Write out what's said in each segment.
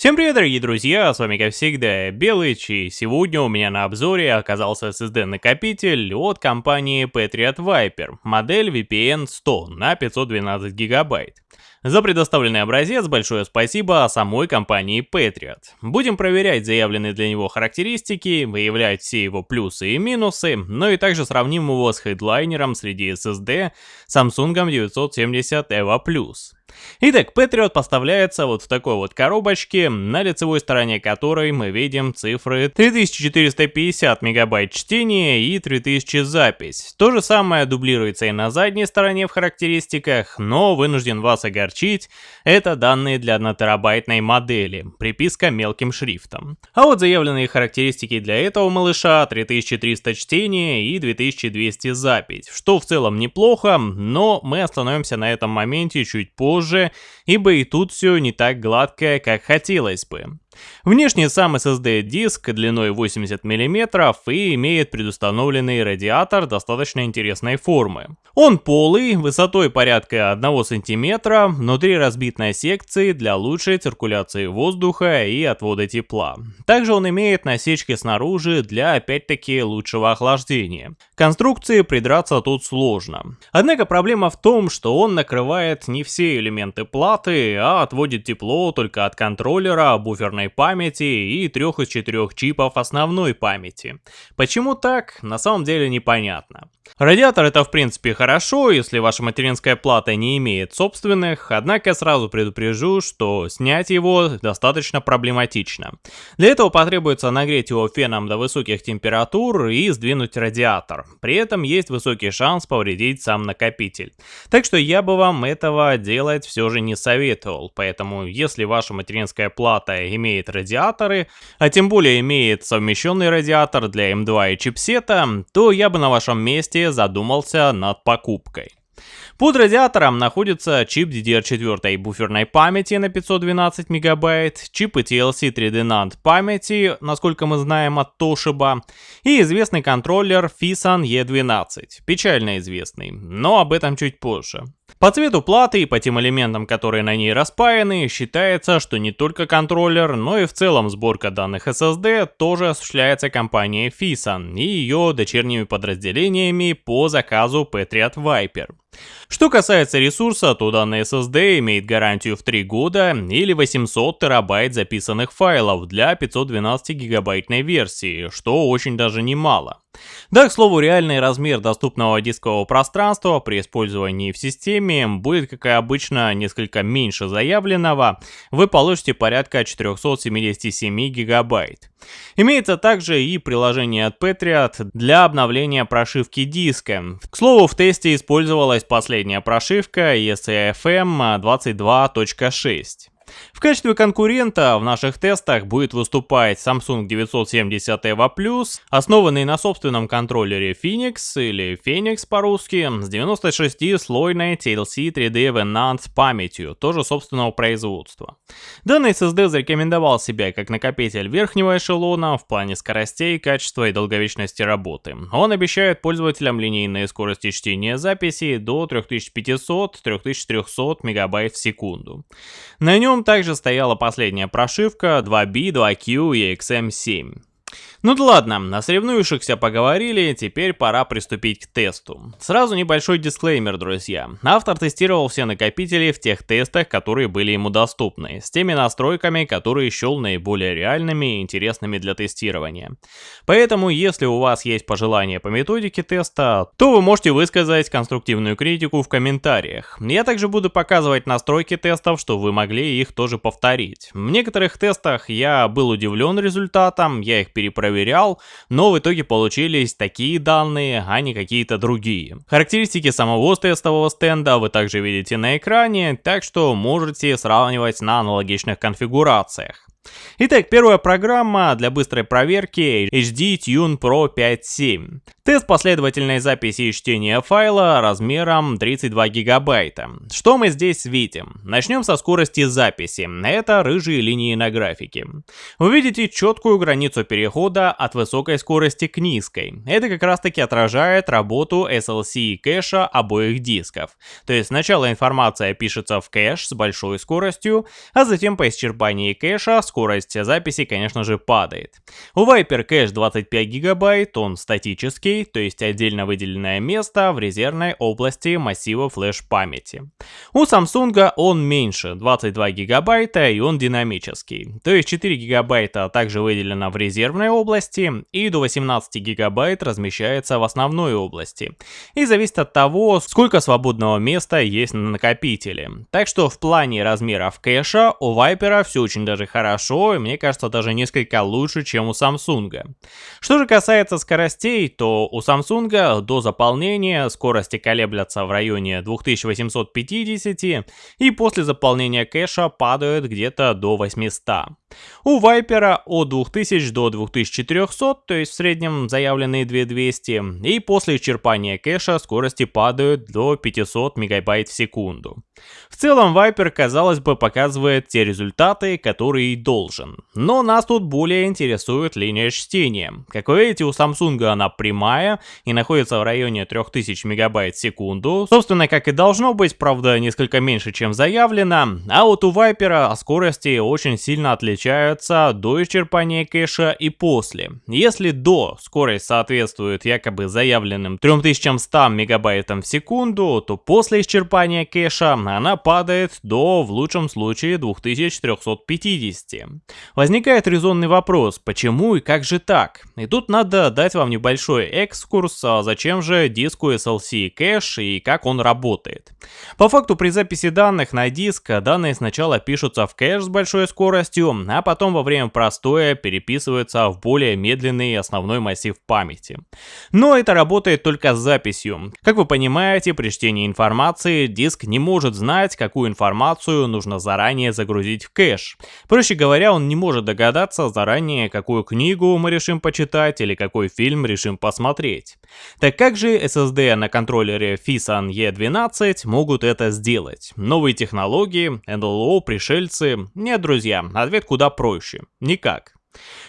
Всем привет, дорогие друзья, с вами как всегда Белыч, и сегодня у меня на обзоре оказался SSD-накопитель от компании Patriot Viper, модель VPN 100 на 512 гигабайт. За предоставленный образец большое спасибо самой компании Patriot. Будем проверять заявленные для него характеристики, выявлять все его плюсы и минусы, но и также сравним его с хедлайнером среди SSD Samsung 970 EVO+. Итак, Patriot поставляется вот в такой вот коробочке, на лицевой стороне которой мы видим цифры 3450 мегабайт чтения и 3000 запись. То же самое дублируется и на задней стороне в характеристиках, но вынужден вас огорчить, это данные для 1 терабайтной модели, приписка мелким шрифтом. А вот заявленные характеристики для этого малыша 3300 чтения и 2200 запись, что в целом неплохо, но мы остановимся на этом моменте чуть позже, позже, ибо и тут все не так гладко, как хотелось бы. Внешне сам SSD диск длиной 80 мм и имеет предустановленный радиатор достаточно интересной формы. Он полый, высотой порядка 1 см, внутри разбит на секции для лучшей циркуляции воздуха и отвода тепла. Также он имеет насечки снаружи для опять-таки лучшего охлаждения. конструкции придраться тут сложно. Однако проблема в том, что он накрывает не все элементы платы, а отводит тепло только от контроллера, буферной памяти и трех из четырех чипов основной памяти. Почему так, на самом деле непонятно. Радиатор это в принципе хорошо, если ваша материнская плата не имеет собственных, однако сразу предупрежу, что снять его достаточно проблематично. Для этого потребуется нагреть его феном до высоких температур и сдвинуть радиатор. При этом есть высокий шанс повредить сам накопитель. Так что я бы вам этого делать все же не советовал, поэтому если ваша материнская плата имеет радиаторы, а тем более имеет совмещенный радиатор для M2 и чипсета, то я бы на вашем месте задумался над покупкой. Под радиатором находится чип DDR4 буферной памяти на 512 МБ, чипы TLC 3D NAND памяти, насколько мы знаем от Toshiba, и известный контроллер FISAN E12, печально известный, но об этом чуть позже. По цвету платы и по тем элементам, которые на ней распаяны, считается, что не только контроллер, но и в целом сборка данных SSD тоже осуществляется компанией FISAN и ее дочерними подразделениями по заказу Patriot Viper. Что касается ресурса, то данный SSD имеет гарантию в 3 года или 800 терабайт записанных файлов для 512 гигабайтной версии, что очень даже немало. Да, к слову, реальный размер доступного дискового пространства при использовании в системе будет, как и обычно, несколько меньше заявленного. Вы получите порядка 477 гигабайт. Имеется также и приложение от Patriot для обновления прошивки диска. К слову, в тесте использовалась последняя прошивка ECFM 22.6. В качестве конкурента в наших тестах будет выступать Samsung 970 EVO+, основанный на собственном контроллере Phoenix или Phoenix по-русски, с 96-слойной TLC 3D Venant памятью, тоже собственного производства. Данный SSD зарекомендовал себя как накопитель верхнего эшелона в плане скоростей, качества и долговечности работы. Он обещает пользователям линейные скорости чтения записи до 3500-3300 МБ в секунду. На нем также стояла последняя прошивка 2B, 2Q и XM7. Ну да ладно, на соревнующихся поговорили, теперь пора приступить к тесту. Сразу небольшой дисклеймер, друзья. Автор тестировал все накопители в тех тестах, которые были ему доступны, с теми настройками, которые счел наиболее реальными и интересными для тестирования. Поэтому, если у вас есть пожелания по методике теста, то вы можете высказать конструктивную критику в комментариях. Я также буду показывать настройки тестов, чтобы вы могли их тоже повторить. В некоторых тестах я был удивлен результатом, я их перепроверил проверял, но в итоге получились такие данные, а не какие-то другие. Характеристики самого тестового стенда вы также видите на экране, так что можете сравнивать на аналогичных конфигурациях. Итак, первая программа для быстрой проверки HD Tune Pro 5.7. Тест последовательной записи и чтения файла размером 32 гигабайта. Что мы здесь видим? Начнем со скорости записи. Это рыжие линии на графике. Вы видите четкую границу перехода от высокой скорости к низкой. Это как раз таки отражает работу SLC и кэша обоих дисков. То есть сначала информация пишется в кэш с большой скоростью, а затем по исчерпании кэша скорость записи, конечно же, падает. У Viper кэш 25 гигабайт, он статический, то есть отдельно выделенное место в резервной области массива флеш-памяти. У Samsung он меньше, 22 гигабайта, и он динамический. То есть 4 гигабайта также выделено в резервной области, и до 18 гигабайт размещается в основной области. И зависит от того, сколько свободного места есть на накопителе. Так что в плане размеров кэша у Viper все очень даже хорошо, и мне кажется даже несколько лучше, чем у Samsung. Что же касается скоростей, то у Samsung до заполнения скорости колеблятся в районе 2850 и после заполнения кэша падают где-то до 800. У Viper от 2000 до 2400, то есть в среднем заявленные 2200, и после исчерпания кэша скорости падают до 500 мегабайт в секунду. В целом Viper, казалось бы, показывает те результаты, которые и должен. Но нас тут более интересует линия чтения. Как вы видите, у Samsung она прямая и находится в районе 3000 мегабайт в секунду. Собственно, как и должно быть, правда, несколько меньше, чем заявлено. А вот у Viper скорости очень сильно отличаются до исчерпания кэша и после. Если до скорость соответствует якобы заявленным 3100 мегабайтам в секунду, то после исчерпания кэша она падает до, в лучшем случае, 2350. Возникает резонный вопрос, почему и как же так? И тут надо дать вам небольшой экскурс, а зачем же диску SLC кэш и как он работает. По факту при записи данных на диск данные сначала пишутся в кэш с большой скоростью, а потом во время простоя переписываются в более медленный основной массив памяти. Но это работает только с записью. Как вы понимаете, при чтении информации диск не может знать, какую информацию нужно заранее загрузить в кэш. Проще говоря, он не может догадаться заранее, какую книгу мы решим почитать или какой фильм решим посмотреть. Так как же SSD на контроллере FISAN E12 могут это сделать? Новые технологии, NLO, пришельцы? Нет, друзья, ответ куда проще. Никак.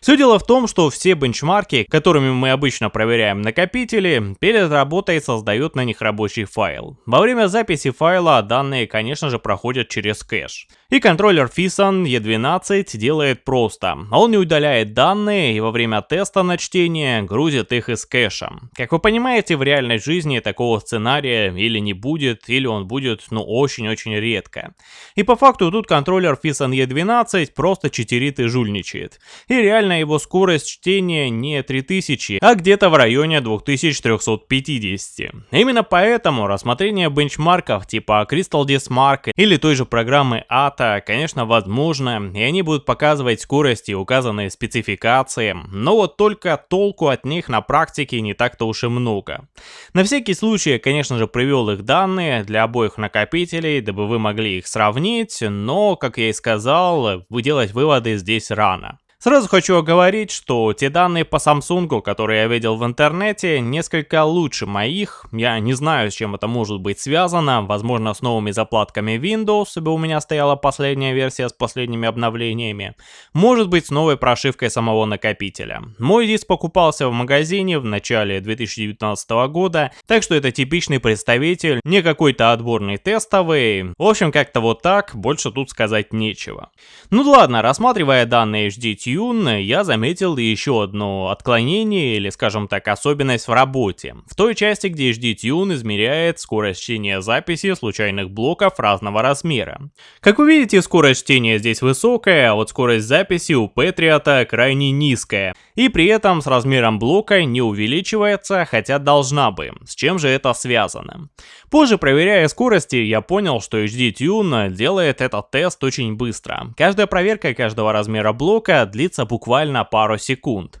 Все дело в том, что все бенчмарки, которыми мы обычно проверяем накопители, перед работой создают на них рабочий файл. Во время записи файла данные, конечно же, проходят через кэш. И контроллер FISAN E12 делает просто. Он не удаляет данные и во время теста на чтение грузит их из кэша. Как вы понимаете, в реальной жизни такого сценария или не будет, или он будет, ну, очень-очень редко. И по факту тут контроллер FISAN E12 просто читерит и жульничает. И реально его скорость чтения не 3000, а где-то в районе 2350. Именно поэтому рассмотрение бенчмарков типа Crystal Disk Mark или той же программы AT формата, конечно, возможно, и они будут показывать скорости, указанные спецификации, но вот только толку от них на практике не так-то уж и много. На всякий случай конечно же, привел их данные для обоих накопителей, дабы вы могли их сравнить, но, как я и сказал, делать выводы здесь рано. Сразу хочу оговорить, что те данные по Samsung, которые я видел в интернете, несколько лучше моих. Я не знаю, с чем это может быть связано. Возможно, с новыми заплатками Windows, ибо у меня стояла последняя версия с последними обновлениями. Может быть, с новой прошивкой самого накопителя. Мой диск покупался в магазине в начале 2019 года, так что это типичный представитель, не какой-то отборный тестовый. В общем, как-то вот так, больше тут сказать нечего. Ну ладно, рассматривая данные HDT Tune я заметил еще одно отклонение или, скажем так, особенность в работе. В той части, где HD-Tune измеряет скорость чтения записи случайных блоков разного размера. Как вы видите, скорость чтения здесь высокая, а вот скорость записи у Patriot крайне низкая. И при этом с размером блока не увеличивается, хотя должна бы. С чем же это связано? Позже, проверяя скорости, я понял, что HD-Tune делает этот тест очень быстро. Каждая проверка каждого размера блока длится буквально пару секунд.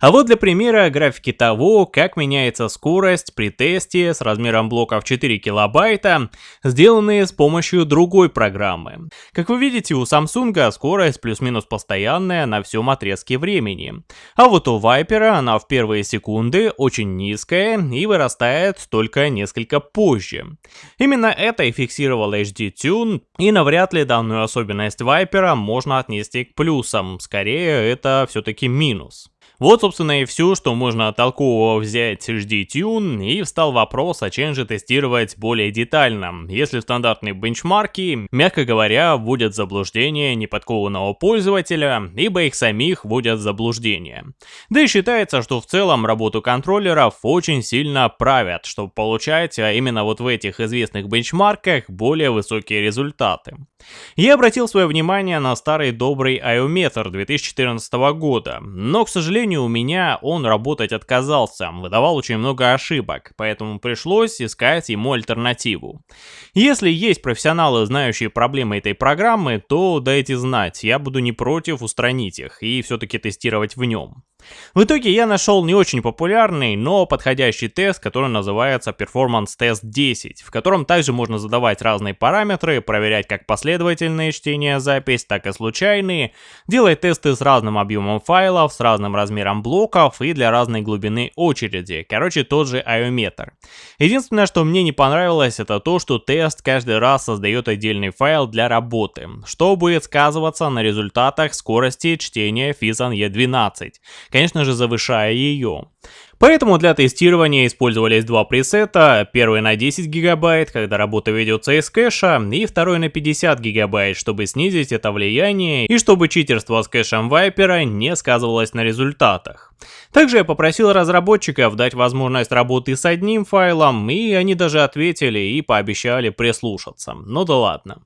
А вот для примера графики того, как меняется скорость при тесте с размером блоков 4 килобайта, сделанные с помощью другой программы. Как вы видите, у Samsung скорость плюс-минус постоянная на всем отрезке времени. А вот у Viper она в первые секунды очень низкая и вырастает только несколько позже. Именно это и фиксировал HD Tune, и навряд ли данную особенность Viper можно отнести к плюсам, скорее это все-таки минус. Вот, собственно, и все, что можно толкового взять с HD-Tune, и встал вопрос, а чем же тестировать более детально, если стандартные бенчмарки, мягко говоря, вводят в заблуждение неподкованного пользователя, ибо их самих вводят в заблуждение. Да и считается, что в целом работу контроллеров очень сильно правят, чтобы получать а именно вот в этих известных бенчмарках более высокие результаты. Я обратил свое внимание на старый добрый IOMeter 2014 года, но, к сожалению, у меня он работать отказался, выдавал очень много ошибок, поэтому пришлось искать ему альтернативу. Если есть профессионалы, знающие проблемы этой программы, то дайте знать, я буду не против устранить их и все-таки тестировать в нем. В итоге я нашел не очень популярный, но подходящий тест, который называется Performance Test 10, в котором также можно задавать разные параметры, проверять как последовательные чтения запись, так и случайные, делать тесты с разным объемом файлов, с разным размером блоков и для разной глубины очереди, короче тот же IOMeter. Единственное, что мне не понравилось, это то, что тест каждый раз создает отдельный файл для работы, что будет сказываться на результатах скорости чтения FISAN E12, конечно же завышая ее. Поэтому для тестирования использовались два пресета, первый на 10 гигабайт, когда работа ведется из кэша, и второй на 50 гигабайт, чтобы снизить это влияние и чтобы читерство с кэшем Viper не сказывалось на результатах. Также я попросил разработчиков дать возможность работы с одним файлом, и они даже ответили и пообещали прислушаться. Ну да ладно.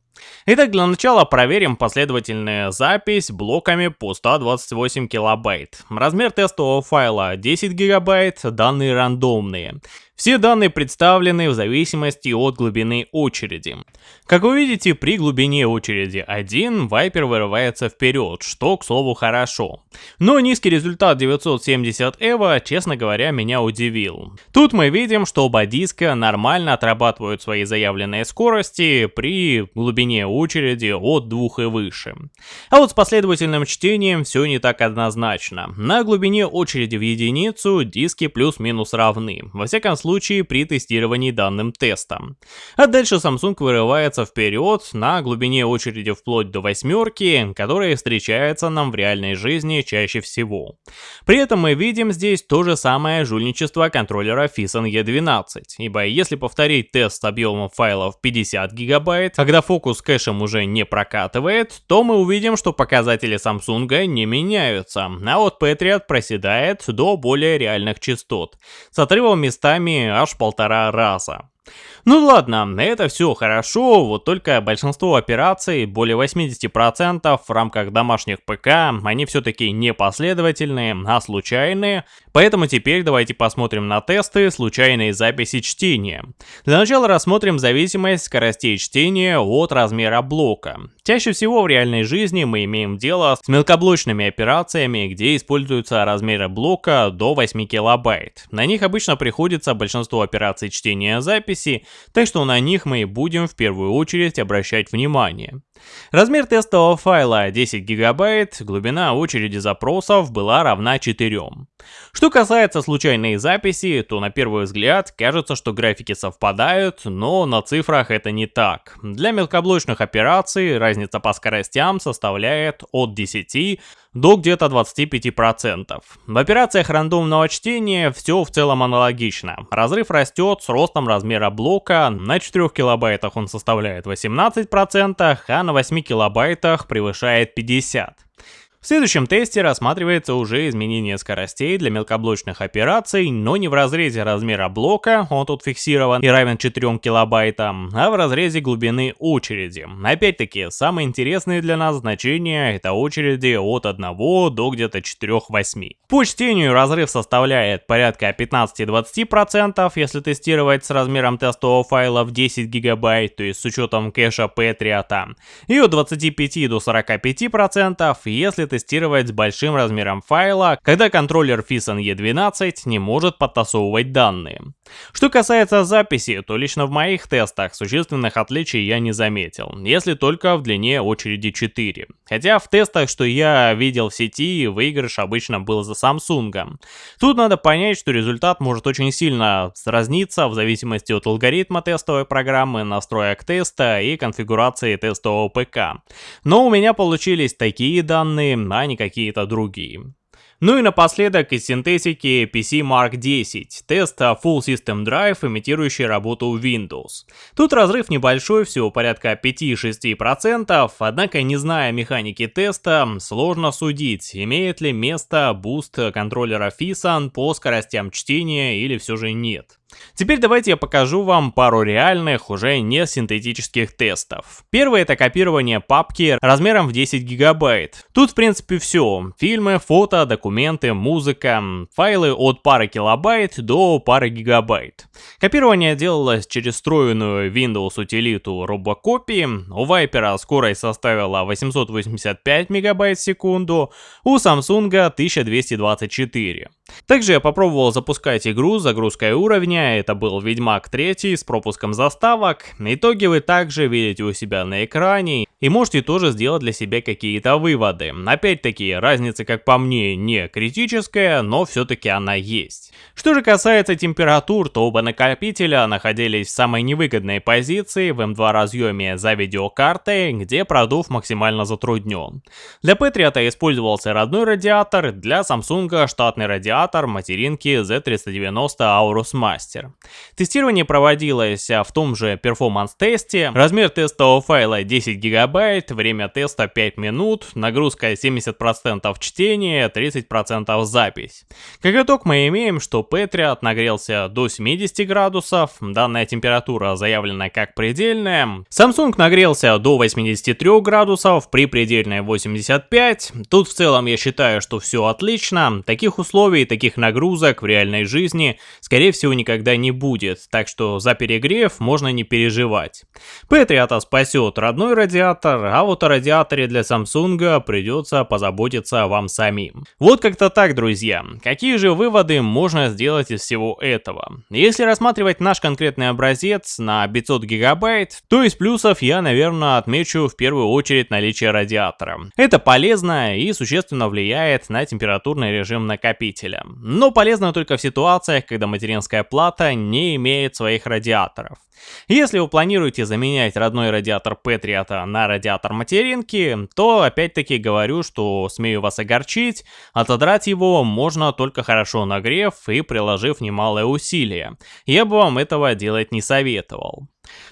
Итак, для начала проверим последовательную запись блоками по 128 килобайт. Размер тестового файла 10 гигабайт, данные рандомные. Все данные представлены в зависимости от глубины очереди. Как вы видите, при глубине очереди 1 Viper вырывается вперед, что, к слову, хорошо. Но низкий результат 970 EVO, честно говоря, меня удивил. Тут мы видим, что оба диска нормально отрабатывают свои заявленные скорости при глубине очереди от 2 и выше. А вот с последовательным чтением все не так однозначно. На глубине очереди в единицу диски плюс-минус равны. Во всяком случае, при тестировании данным тестом. А дальше Samsung вырывается вперед на глубине очереди вплоть до восьмерки, которая встречается нам в реальной жизни чаще всего. При этом мы видим здесь то же самое жульничество контроллера FISAN E12, ибо если повторить тест с объемом файлов 50 гигабайт, когда фокус кэшем уже не прокатывает, то мы увидим, что показатели Samsung не меняются, а вот Patriot проседает до более реальных частот, с отрывом местами аж полтора раза. Ну ладно, это все хорошо, вот только большинство операций, более 80% в рамках домашних ПК, они все-таки не последовательные, а случайные, поэтому теперь давайте посмотрим на тесты случайной записи чтения. Для начала рассмотрим зависимость скоростей чтения от размера блока. Чаще всего в реальной жизни мы имеем дело с мелкоблочными операциями, где используются размеры блока до 8 килобайт. На них обычно приходится большинство операций чтения записи, так что на них мы и будем в первую очередь обращать внимание. Размер тестового файла 10 гигабайт, глубина очереди запросов была равна 4. Что касается случайной записи, то на первый взгляд кажется, что графики совпадают, но на цифрах это не так. Для мелкоблочных операций разница по скоростям составляет от 10 до где-то 25%. В операциях рандомного чтения все в целом аналогично. Разрыв растет с ростом размера блока, на 4 килобайтах он составляет 18%, а на 8 килобайтах превышает 50%. В следующем тесте рассматривается уже изменение скоростей для мелкоблочных операций, но не в разрезе размера блока, он тут фиксирован и равен 4 килобайтам, а в разрезе глубины очереди. Опять-таки, самые интересные для нас значения это очереди от 1 до где-то 4-8. По чтению разрыв составляет порядка 15-20%, если тестировать с размером тестового файла в 10 гигабайт, то есть с учетом кэша Patriot, и от 25 до 45%, если тестировать с большим размером файла, когда контроллер FISAN E12 не может подтасовывать данные. Что касается записи, то лично в моих тестах существенных отличий я не заметил, если только в длине очереди 4. Хотя в тестах, что я видел в сети, выигрыш обычно был за Samsung. Тут надо понять, что результат может очень сильно разниться в зависимости от алгоритма тестовой программы, настроек теста и конфигурации тестового ПК. Но у меня получились такие данные, а не какие-то другие. Ну и напоследок из синтетики PC Mark 10, тест Full System Drive, имитирующий работу Windows. Тут разрыв небольшой, всего порядка 5-6%, однако не зная механики теста, сложно судить, имеет ли место буст контроллера Phison по скоростям чтения или все же нет. Теперь давайте я покажу вам пару реальных, уже не синтетических тестов. Первый это копирование папки размером в 10 гигабайт. Тут в принципе все. Фильмы, фото, документы, музыка, файлы от пары килобайт до пары гигабайт. Копирование делалось через встроенную Windows утилиту RoboCopy. У Viper скорость составила 885 мегабайт в секунду, у Samsung 1224. Также я попробовал запускать игру с загрузкой уровня, это был Ведьмак 3 с пропуском заставок. Итоги вы также видите у себя на экране и можете тоже сделать для себя какие-то выводы. Опять-таки, разница, как по мне, не критическая, но все-таки она есть. Что же касается температур, то оба накопителя находились в самой невыгодной позиции в M2 эм разъеме за видеокартой, где продув максимально затруднен. Для Patriot использовался родной радиатор, для Samsung штатный радиатор материнки Z390 Aorus Master. Тестирование проводилось в том же performance-тесте, размер тестового файла 10 гигабайт, время теста 5 минут, нагрузка 70% чтения, 30% запись. Как итог мы имеем, что Patriot нагрелся до 70 градусов, данная температура заявлена как предельная. Samsung нагрелся до 83 градусов, при предельной 85. Тут в целом я считаю, что все отлично. Таких условий, таких нагрузок в реальной жизни, скорее всего, никогда не будет, так что за перегрев можно не переживать. Patriot спасет родной радиатор, а вот о радиаторе для Samsung придется позаботиться вам самим. Вот как-то так, друзья. Какие же выводы можно сделать из всего этого. Если рассматривать наш конкретный образец на 500 гигабайт, то из плюсов я, наверное, отмечу в первую очередь наличие радиатора. Это полезно и существенно влияет на температурный режим накопителя. Но полезно только в ситуациях, когда материнская плата не имеет своих радиаторов. Если вы планируете заменять родной радиатор Patriot на радиатор материнки, то опять-таки говорю, что смею вас огорчить, отодрать его можно только хорошо нагрев и приложив немалое усилие. Я бы вам этого делать не советовал.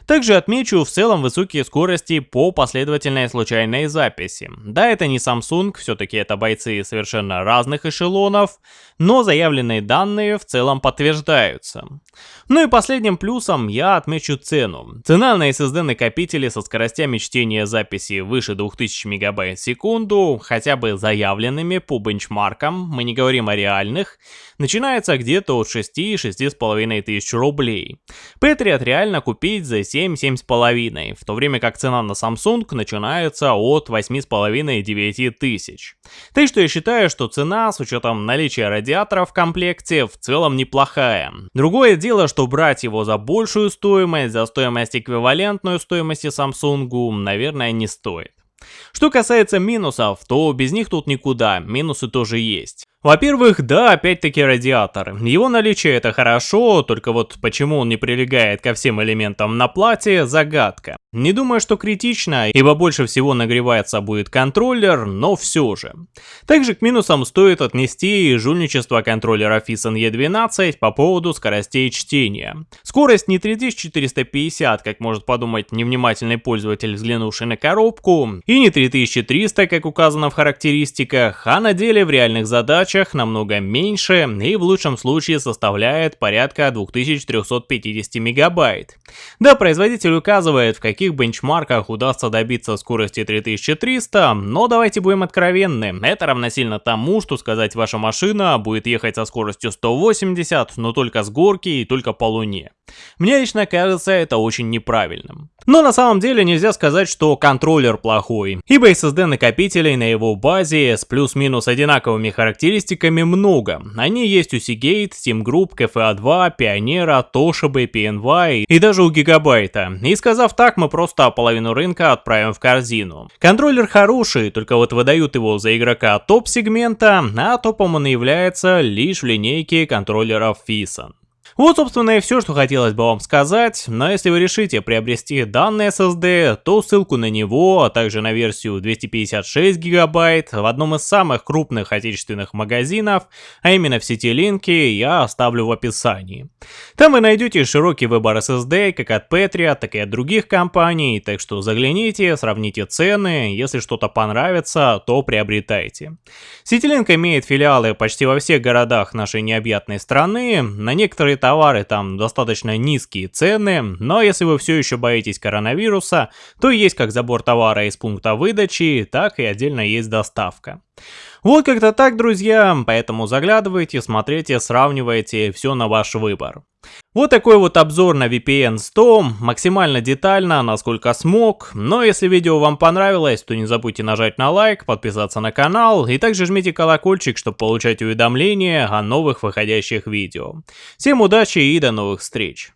Также отмечу в целом высокие скорости по последовательной случайной записи. Да, это не Samsung, все-таки это бойцы совершенно разных эшелонов, но заявленные данные в целом подтверждаются. Ну и последним плюсом я отмечу цену. Цена на SSD накопители со скоростями чтения записи выше 2000 МБ в секунду, хотя бы заявленными по бенчмаркам, мы не говорим о реальных, начинается где-то от 6-6,5 тысяч рублей. Patriot реально купить за 7-7,5, в то время как цена на Samsung начинается от 8,5-9 тысяч. Так что я считаю, что цена с учетом наличия радиатора в комплекте в целом неплохая. Другое дело, что брать его за большую стоимость, за стоимость эквивалентную стоимости Samsung, наверное, не стоит. Что касается минусов, то без них тут никуда, минусы тоже есть. Во-первых, да, опять-таки радиатор. Его наличие это хорошо, только вот почему он не прилегает ко всем элементам на плате, загадка. Не думаю, что критично, ибо больше всего нагревается будет контроллер, но все же. Также к минусам стоит отнести и жульничество контроллера FISN E12 по поводу скоростей чтения. Скорость не 3450, как может подумать невнимательный пользователь, взглянувший на коробку, и не 3300, как указано в характеристиках, а на деле в реальных задачах задачах намного меньше и в лучшем случае составляет порядка 2350 мегабайт. Да, производитель указывает, в каких бенчмарках удастся добиться скорости 3300, но давайте будем откровенны, это равносильно тому, что сказать ваша машина будет ехать со скоростью 180, но только с горки и только по луне. Мне лично кажется это очень неправильным. Но на самом деле нельзя сказать, что контроллер плохой, ибо SSD накопителей на его базе с плюс-минус одинаковыми характеристиками много. Они есть у Seagate, Steam Group, KFA2, Pioneer, Toshiba, PNY и даже у Гигабайта. И сказав так, мы просто половину рынка отправим в корзину. Контроллер хороший, только вот выдают его за игрока топ-сегмента, а топом он является лишь в линейке контроллеров FISON. Вот, собственно, и все, что хотелось бы вам сказать, но если вы решите приобрести данный SSD, то ссылку на него, а также на версию 256 гигабайт в одном из самых крупных отечественных магазинов, а именно в сети Линки, я оставлю в описании. Там вы найдете широкий выбор SSD как от Patriot, так и от других компаний, так что загляните, сравните цены, если что-то понравится, то приобретайте. Ситилинк имеет филиалы почти во всех городах нашей необъятной страны, на некоторые товары там достаточно низкие цены, но если вы все еще боитесь коронавируса, то есть как забор товара из пункта выдачи, так и отдельно есть доставка. Вот как-то так, друзья, поэтому заглядывайте, смотрите, сравнивайте, все на ваш выбор. Вот такой вот обзор на VPN 100, максимально детально, насколько смог, но если видео вам понравилось, то не забудьте нажать на лайк, подписаться на канал и также жмите колокольчик, чтобы получать уведомления о новых выходящих видео. Всем удачи и до новых встреч!